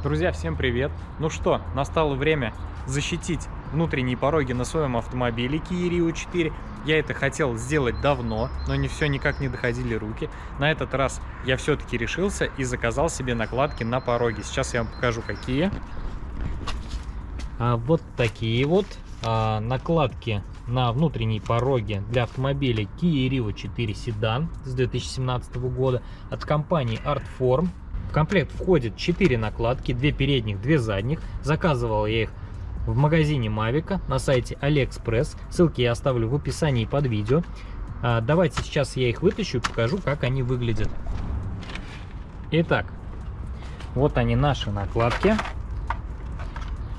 Друзья, всем привет! Ну что, настало время защитить внутренние пороги на своем автомобиле Kia Rio 4. Я это хотел сделать давно, но не все никак не доходили руки. На этот раз я все-таки решился и заказал себе накладки на пороги. Сейчас я вам покажу, какие. А, вот такие вот а, накладки на внутренние пороги для автомобиля Kia Rio 4 Sedan с 2017 года от компании Artform. В комплект входит 4 накладки, 2 передних, 2 задних. Заказывал я их в магазине Mavic на сайте AliExpress. Ссылки я оставлю в описании под видео. А, давайте сейчас я их вытащу и покажу, как они выглядят. Итак, вот они наши накладки.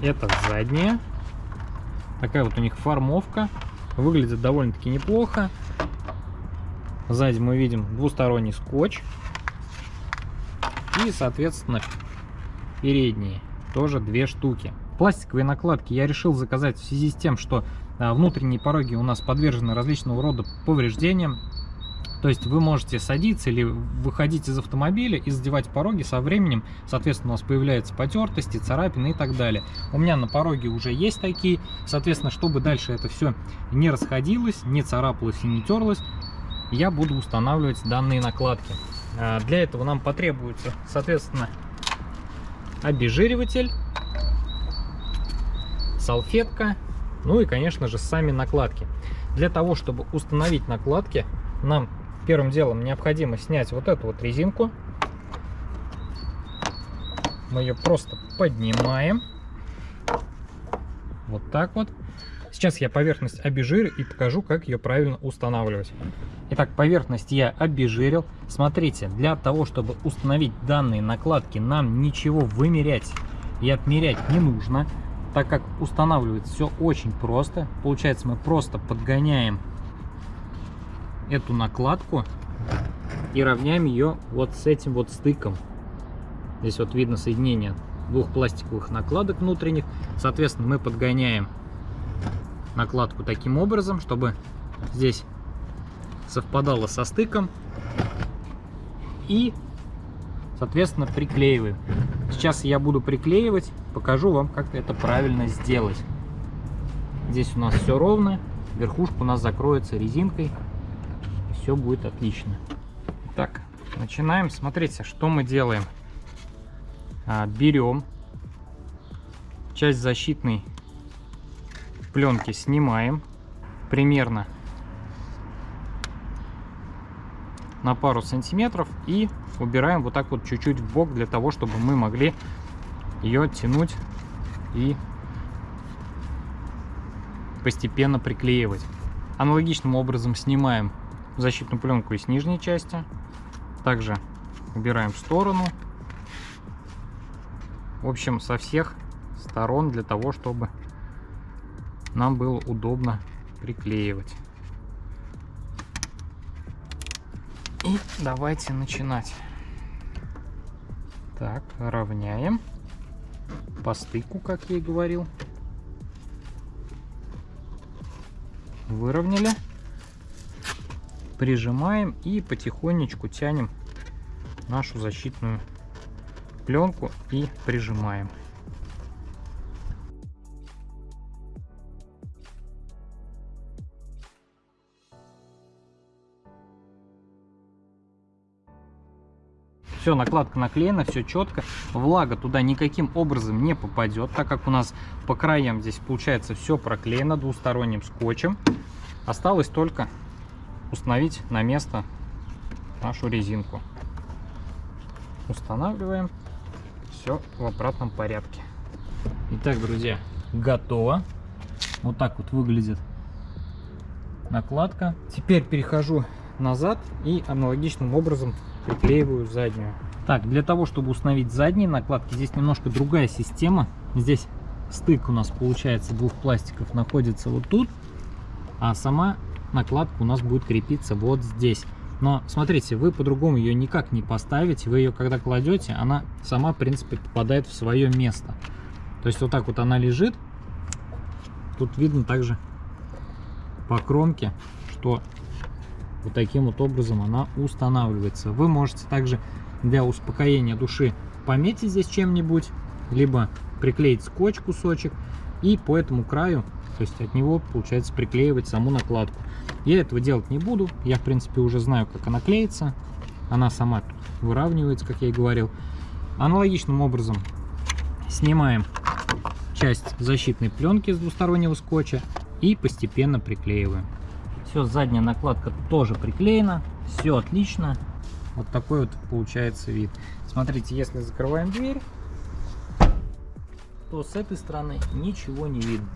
Это задние. Такая вот у них формовка. Выглядит довольно-таки неплохо. Сзади мы видим двусторонний скотч. И, соответственно, передние тоже две штуки. Пластиковые накладки я решил заказать в связи с тем, что а, внутренние пороги у нас подвержены различного рода повреждениям. То есть вы можете садиться или выходить из автомобиля и задевать пороги со временем. Соответственно, у нас появляются потертости, царапины и так далее. У меня на пороге уже есть такие. Соответственно, чтобы дальше это все не расходилось, не царапалось и не терлось, я буду устанавливать данные накладки. А, для этого нам потребуется, соответственно, обезжириватель, салфетка, ну и, конечно же, сами накладки. Для того, чтобы установить накладки, нам первым делом необходимо снять вот эту вот резинку. Мы ее просто поднимаем. Вот так вот. Сейчас я поверхность обезжирю и покажу, как ее правильно устанавливать. Итак, поверхность я обезжирил. Смотрите, для того, чтобы установить данные накладки, нам ничего вымерять и отмерять не нужно, так как устанавливается все очень просто. Получается, мы просто подгоняем эту накладку и равняем ее вот с этим вот стыком. Здесь вот видно соединение двух пластиковых накладок внутренних. Соответственно, мы подгоняем накладку таким образом, чтобы здесь совпадало со стыком. И, соответственно, приклеиваем. Сейчас я буду приклеивать, покажу вам, как это правильно сделать. Здесь у нас все ровно, верхушка у нас закроется резинкой, все будет отлично. Так, начинаем. Смотрите, что мы делаем. А, берем часть защитной пленки, снимаем примерно на пару сантиметров и убираем вот так вот чуть-чуть в бок для того, чтобы мы могли ее тянуть и постепенно приклеивать. Аналогичным образом снимаем защитную пленку из нижней части. Также убираем в сторону. В общем, со всех сторон для того, чтобы нам было удобно приклеивать. И давайте начинать. Так, равняем по стыку, как я и говорил. Выровняли. Прижимаем и потихонечку тянем нашу защитную пленку и прижимаем. Все, накладка наклеена, все четко. Влага туда никаким образом не попадет, так как у нас по краям здесь получается все проклеено двусторонним скотчем. Осталось только установить на место нашу резинку. Устанавливаем. Все в обратном порядке. Итак, друзья, готово. Вот так вот выглядит накладка. Теперь перехожу назад и аналогичным образом приклеиваю заднюю. Так, для того, чтобы установить задние накладки, здесь немножко другая система. Здесь стык у нас получается двух пластиков находится вот тут, а сама накладка у нас будет крепиться вот здесь. Но смотрите, вы по-другому ее никак не поставите. Вы ее когда кладете, она сама, в принципе, попадает в свое место. То есть вот так вот она лежит. Тут видно также по кромке, что вот таким вот образом она устанавливается. Вы можете также для успокоения души пометить здесь чем-нибудь либо приклеить скотч кусочек и по этому краю, то есть от него, получается, приклеивать саму накладку. Я этого делать не буду, я, в принципе, уже знаю, как она клеится. Она сама выравнивается, как я и говорил. Аналогичным образом снимаем часть защитной пленки с двустороннего скотча и постепенно приклеиваем. Все, задняя накладка тоже приклеена, все отлично. Вот такой вот получается вид. Смотрите, если закрываем дверь, то с этой стороны ничего не видно.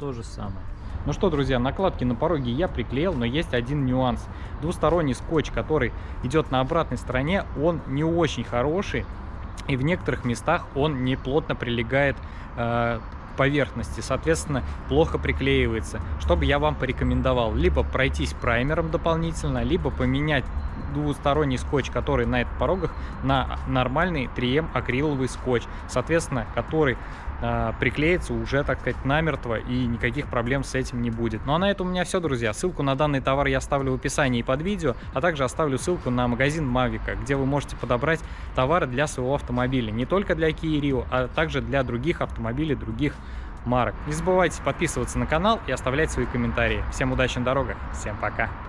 То же самое. Ну что, друзья, накладки на пороге я приклеил, но есть один нюанс. Двусторонний скотч, который идет на обратной стороне, он не очень хороший. И в некоторых местах он не плотно прилегает э, поверхности, соответственно, плохо приклеивается. Что бы я вам порекомендовал? Либо пройтись праймером дополнительно, либо поменять двусторонний скотч, который на этих порогах, на нормальный 3М акриловый скотч, соответственно, который э, приклеится уже, так сказать, намертво и никаких проблем с этим не будет. Ну а на этом у меня все, друзья. Ссылку на данный товар я оставлю в описании под видео, а также оставлю ссылку на магазин Mavic, где вы можете подобрать товары для своего автомобиля. Не только для Kia Rio, а также для других автомобилей, других марок. Не забывайте подписываться на канал и оставлять свои комментарии. Всем удачи на дорогах, всем пока!